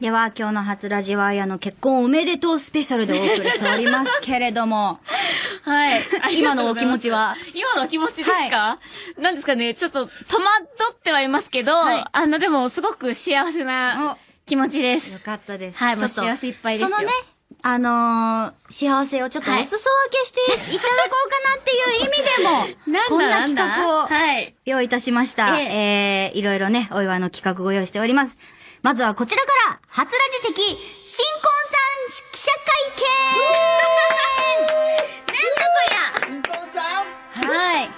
では、今日の初ラジはやの結婚おめでとうスペシャルでお送りしておりますけれども、はい。今のお気持ちは？今のお気持ちですか、なんですかね、ちょっと戸惑ってはいますけど、はいあの、でも、すごく幸せな気持ちですよ。かったです。はいもう幸せいっぱいですよそのね、あのー幸せをちょっとお裾分けしていただこうかなっていう意味でも、なんこんな企画をはい。用意いたしました。ええー、いろいろね、お祝いの企画ご用意しております。まずはこちらから、初ラジ的、新婚さん記者会見。なんだこりゃ。はい。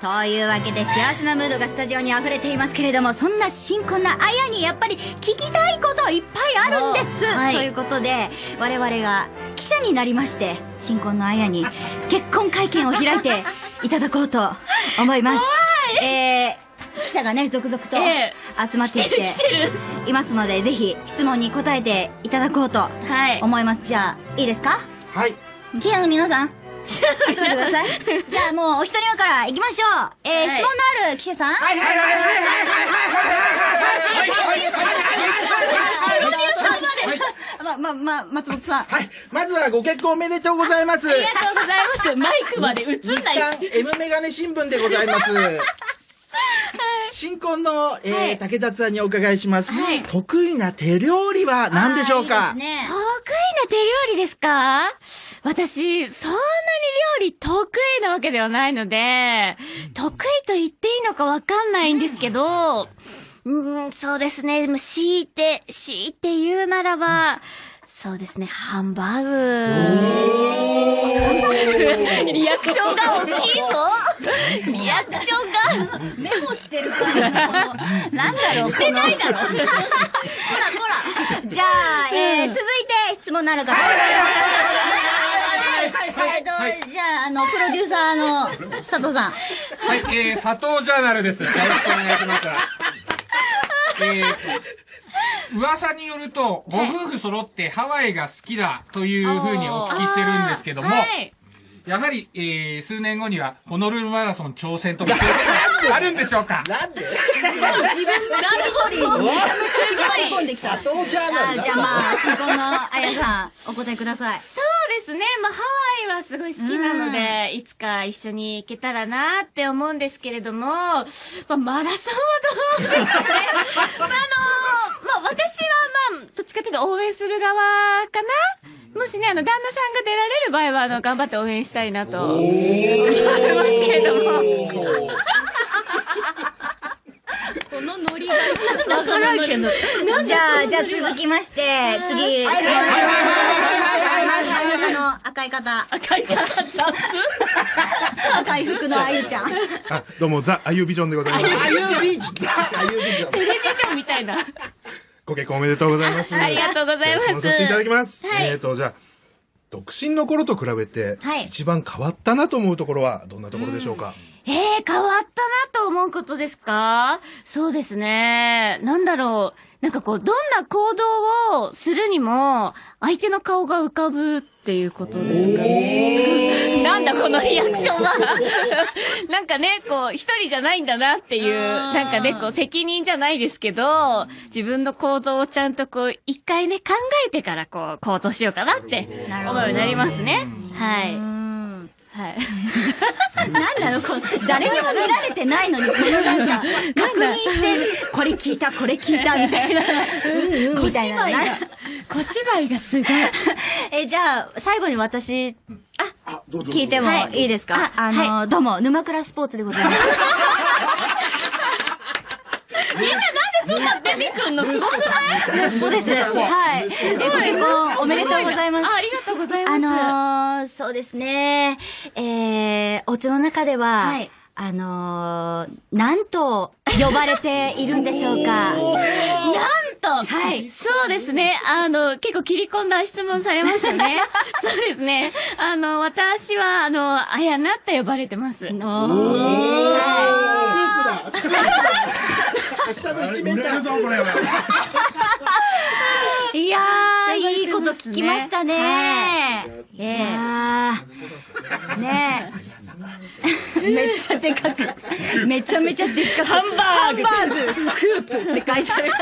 というわけで幸せなムードがスタジオに溢れていますけれども、そんな新婚なあやにやっぱり聞きたいこといっぱいあるんです、おはい。ということで、我々が記者になりまして、新婚のあやに結婚会見を開いて いただこうと思います。えー、記者がね、続々とえ集まってきていますので、ぜひ質問に答えていただこうとはい。思います。じゃあ、いいですか？はい。記者の皆さん、集まってください。じゃあもうお一人目から行きましょう。えー、はい質問のある記者さんはいはいはいはいはいはいま、ま、ま、松本さん。はい。まずはご結婚おめでとうございます。ありがとうございます。マイクまで映日んない刊 M メガネ新聞でございます。新婚の、えーはい。竹達さんにお伺いします。はい。得意な手料理は何でしょうか？あーいいですね。得意な手料理ですか？私、そんなに料理得意なわけではないので、得意と言っていいのかわかんないんですけど、うーん、そうですね。でも強いて、強いて言うならば、そうですね、ハンバーグ。リアクションが大きいぞ。リアクショ メモしてるから、なんだろう、してないだろこらこら。じゃあ、えー、続いて質問のある方。えっと、じゃあ、あの、プロデューサーの佐藤さん。はい、えー、佐藤ジャーナルです。よろしくお願い。します。えー、噂によると、ご夫婦揃ってハワイが好きだとい。うふうにお聞きしてるんですけども、はい。やはり、えー、数年後にはホノルルマラソン挑戦とかあるんでしょうか？なんで？なるほど。込んできた。佐藤ジャーナルあじゃあまあ、新婚のあやさん、お答えください。そうですね。まあ、ハワイはすごい好きなので、いつか一緒に行けたらなって思うんですけれども、まあ、マラソンはどうですかね。まあ、あの、まあ、私はまあ、どっちかというと応援する側かなもしね、あの、旦那さんが出られる場合は、あの、頑張って応援したいなと思いますけれども。このノリが。わからんけど。じゃあ、じゃあ続きまして、次、質問真ん中の赤い方。赤い方雑赤い服のあゆちゃん。あ、どうも、ザ・アユビジョンでございます。あゆビジョン。あゆビジョン。テレビジョンみたいな。ご結婚おめでとうございます。ありがとうございますさせていただきます。はいえーと、じゃあ、独身の頃と比べて、はい一番変わったなと思うところは、どんなところでしょうか、ええ変わったなと思うことですか？そうですね。なんだろう。なんかこう、どんな行動をするにも、相手の顔が浮かぶっていうことですかね。なんだこのリアクションは。なんかね、こう、一人じゃないんだなっていう、なんかね、こう、責任じゃないですけど、自分の行動をちゃんとこう、一回ね、考えてからこう、行動しようかなって思うようになりますね。はい。うん。はい。なんだろう、こう、誰にも見られてないのに、このなんか、確認して、これ聞いた、これ聞いた、みたいな。うんうん、みたいな。小芝居が、小芝居がすごい。え、じゃあ、最後に私、あ、聞いてもはいいいですか、ああの、どうも、沼倉スポーツでございます。みんななんでそんな出てくんの？すごくない？そうです。はい。え、ご結婚おめでとうございます。あありがとうございます。あのー、そうですね。えー、お家の中では、はいあのー、なんと呼ばれているんでしょうか。なんと、はい。そうですね。あの、結構切り込んだ質問されましたね。そうですね。あの、私は、あの、あやなって呼ばれてます。スープだ。下の一面だ。売れるぞ、これは。いやー、いいこと聞きましたね。ええあー、ねえ。めっちゃでかく。めちゃめちゃでっかく。ハンバーグハンバーグスクープって書いてある。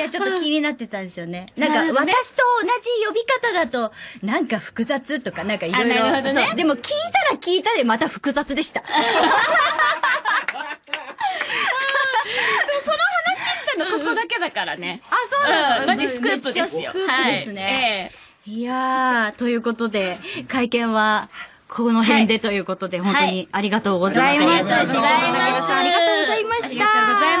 や、ちょっと気になってたんですよね。なんか、私と同じ呼び方だと、なんか複雑とか、なんかいろいろ。ねそうでも聞いたら聞いたでまた複雑でした。のここだけだからね。あ、そうなの、マジスクープですよ。スクープですね。い、やー、ということで、会見は、この辺でということで、本当にありがとうございます。ありがとうございました。ありがとうございました。